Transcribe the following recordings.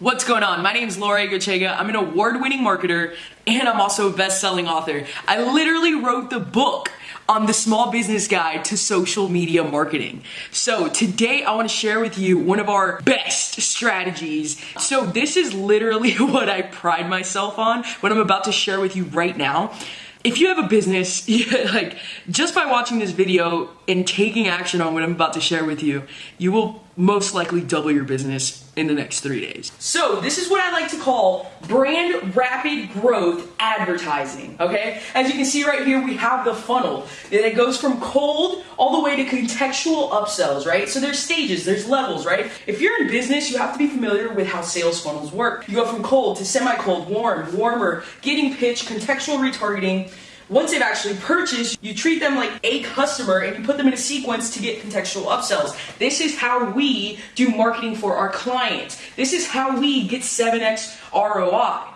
What's going on? My name is Laura Egochega. I'm an award-winning marketer and I'm also a best-selling author. I literally wrote the book on the small business guide to social media marketing. So today I want to share with you one of our best strategies. So this is literally what I pride myself on, what I'm about to share with you right now if you have a business, like just by watching this video and taking action on what I'm about to share with you, you will most likely double your business in the next three days. So this is what I like to call brand rapid growth advertising, okay? As you can see right here, we have the funnel and it goes from cold all the way to contextual upsells, right? So there's stages, there's levels, right? If you're in business, you have to be familiar with how sales funnels work. You go from cold to semi-cold, warm, warmer, getting pitch, contextual retargeting, once they've actually purchased, you treat them like a customer and you put them in a sequence to get contextual upsells. This is how we do marketing for our clients. This is how we get 7x ROI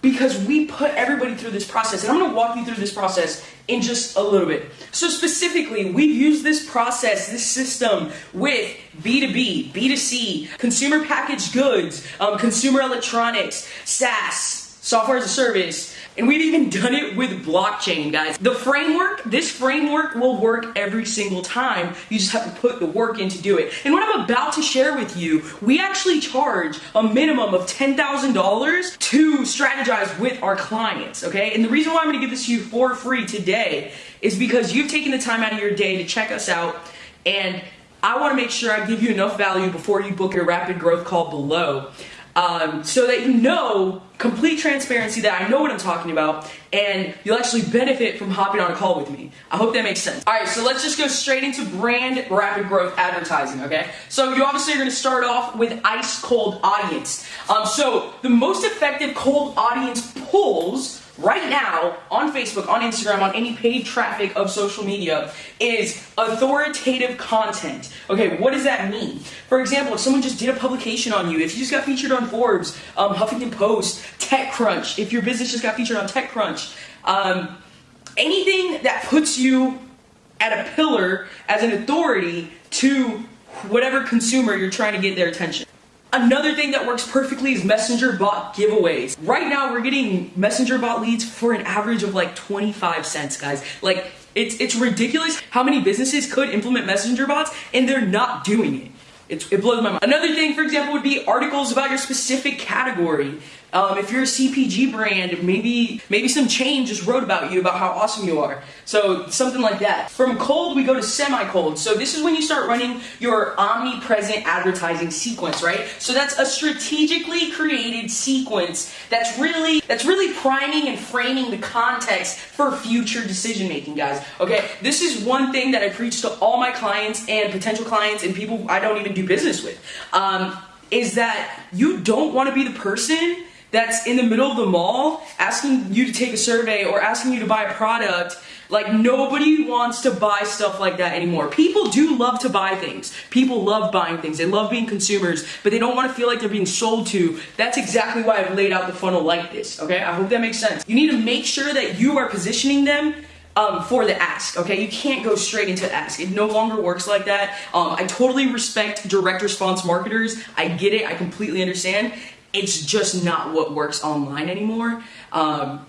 because we put everybody through this process. And I'm gonna walk you through this process in just a little bit. So specifically, we've used this process, this system with B2B, B2C, consumer packaged goods, um, consumer electronics, SaaS, software as a service, and we've even done it with blockchain, guys. The framework, this framework will work every single time. You just have to put the work in to do it. And what I'm about to share with you, we actually charge a minimum of $10,000 to strategize with our clients, okay? And the reason why I'm gonna give this to you for free today is because you've taken the time out of your day to check us out and I want to make sure I give you enough value before you book your rapid growth call below um, so that you know complete transparency that I know what I'm talking about and you'll actually benefit from hopping on a call with me. I hope that makes sense. All right, so let's just go straight into brand rapid growth advertising, okay? So you obviously are gonna start off with ice cold audience. Um, so the most effective cold audience pulls right now on Facebook, on Instagram, on any paid traffic of social media is authoritative content. Okay, what does that mean? For example, if someone just did a publication on you, if you just got featured on Forbes, um, Huffington Post, TechCrunch, if your business just got featured on TechCrunch, um, anything that puts you at a pillar as an authority to whatever consumer you're trying to get their attention. Another thing that works perfectly is messenger bot giveaways. Right now we're getting messenger bot leads for an average of like 25 cents, guys. Like it's it's ridiculous how many businesses could implement messenger bots and they're not doing it. It's, it blows my mind. Another thing, for example, would be articles about your specific category. Um, if you're a CPG brand, maybe maybe some chain just wrote about you, about how awesome you are. So something like that. From cold, we go to semi-cold. So this is when you start running your omnipresent advertising sequence, right? So that's a strategically created sequence that's really that's really priming and framing the context for future decision making, guys. Okay, this is one thing that I preach to all my clients and potential clients and people I don't even do business with. Um, is that you don't want to be the person that's in the middle of the mall asking you to take a survey or asking you to buy a product. Like nobody wants to buy stuff like that anymore. People do love to buy things. People love buying things. They love being consumers, but they don't want to feel like they're being sold to. That's exactly why I've laid out the funnel like this, okay? I hope that makes sense. You need to make sure that you are positioning them um, for the ask, okay? You can't go straight into the ask. It no longer works like that. Um, I totally respect direct response marketers. I get it. I completely understand it's just not what works online anymore. Um,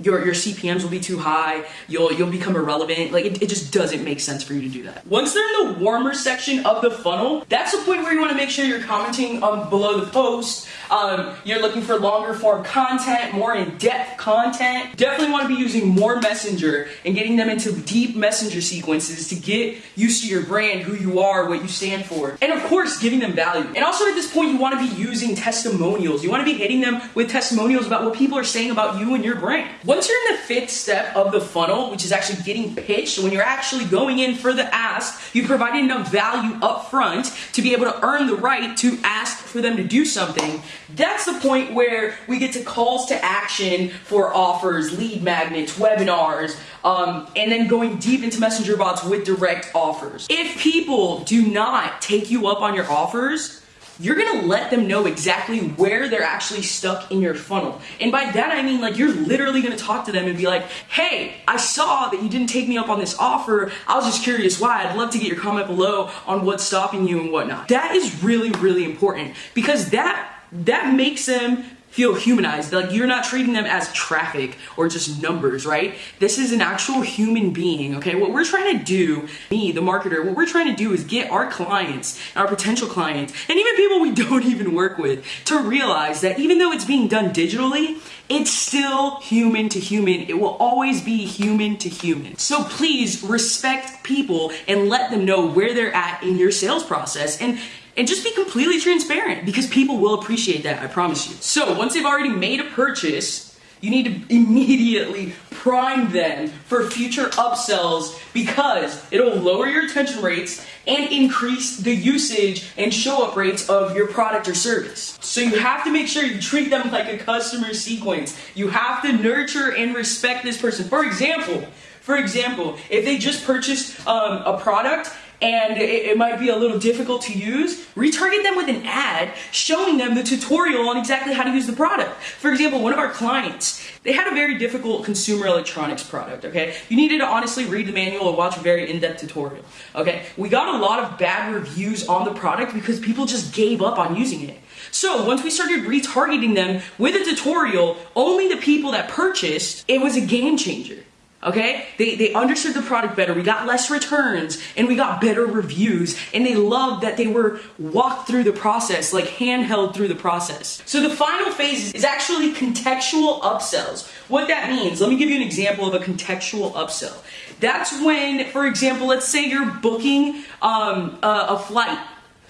your, your CPMs will be too high, you'll, you'll become irrelevant. Like, it, it just doesn't make sense for you to do that. Once they're in the warmer section of the funnel, that's the point where you wanna make sure you're commenting um, below the post. Um, you're looking for longer form content, more in-depth content. Definitely wanna be using more Messenger and getting them into deep Messenger sequences to get used to your brand, who you are, what you stand for. And of course, giving them value. And also at this point, you wanna be using testimonials. You wanna be hitting them with testimonials about what people are saying about you and your brand. Once you're in the fifth step of the funnel, which is actually getting pitched, when you're actually going in for the ask, you provided enough value up front to be able to earn the right to ask for them to do something. That's the point where we get to calls to action for offers, lead magnets, webinars, um, and then going deep into messenger bots with direct offers. If people do not take you up on your offers, you're gonna let them know exactly where they're actually stuck in your funnel. And by that I mean like you're literally gonna talk to them and be like, hey, I saw that you didn't take me up on this offer. I was just curious why. I'd love to get your comment below on what's stopping you and whatnot. That is really, really important because that that makes them feel humanized. Like you're not treating them as traffic or just numbers, right? This is an actual human being, okay? What we're trying to do, me, the marketer, what we're trying to do is get our clients, our potential clients, and even people we don't even work with to realize that even though it's being done digitally, it's still human to human. It will always be human to human. So please respect people and let them know where they're at in your sales process. And and just be completely transparent because people will appreciate that, I promise you. So once they've already made a purchase, you need to immediately prime them for future upsells because it'll lower your retention rates and increase the usage and show up rates of your product or service. So you have to make sure you treat them like a customer sequence. You have to nurture and respect this person. For example, for example, if they just purchased um, a product and it, it, might be a little difficult to use, retarget them with an ad showing them the tutorial on exactly how to use the product. For example, one of our clients, they had a very difficult consumer electronics product, okay? You needed to honestly read the manual or watch a very in-depth tutorial, okay? We got a lot of bad reviews on the product because people just gave up on using it. So once we started retargeting them with a tutorial, only the people that purchased, it was a game changer. Okay? They, they understood the product better. We got less returns and we got better reviews. And they loved that they were walked through the process, like handheld through the process. So the final phase is actually contextual upsells. What that means, let me give you an example of a contextual upsell. That's when, for example, let's say you're booking um, a, a flight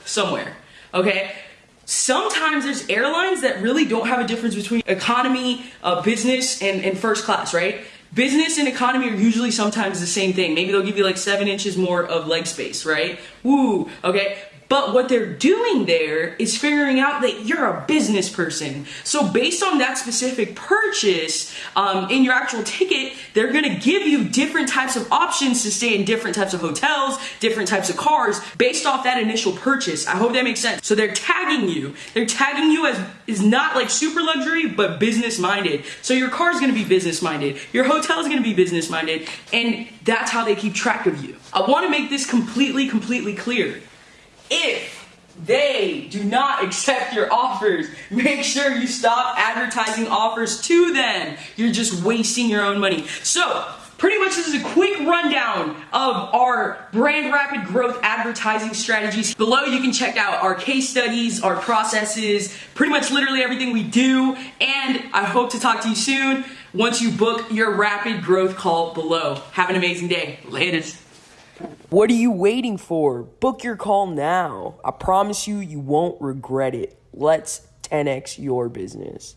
somewhere. Okay? sometimes there's airlines that really don't have a difference between economy, uh, business, and, and first class, right? Business and economy are usually sometimes the same thing. Maybe they'll give you like seven inches more of leg space, right? Woo, okay? But what they're doing there is figuring out that you're a business person. So based on that specific purchase um, in your actual ticket, they're gonna give you different types of options to stay in different types of hotels, different types of cars, based off that initial purchase. I hope that makes sense. So they're tagging you. They're tagging you as is not like super luxury, but business minded. So your car is gonna be business minded. Your hotel is gonna be business minded. And that's how they keep track of you. I wanna make this completely, completely clear. If they do not accept your offers, make sure you stop advertising offers to them. You're just wasting your own money. So, pretty much this is a quick rundown of our brand rapid growth advertising strategies. Below you can check out our case studies, our processes, pretty much literally everything we do, and I hope to talk to you soon once you book your rapid growth call below. Have an amazing day. Latest. What are you waiting for? Book your call now. I promise you, you won't regret it. Let's 10x your business.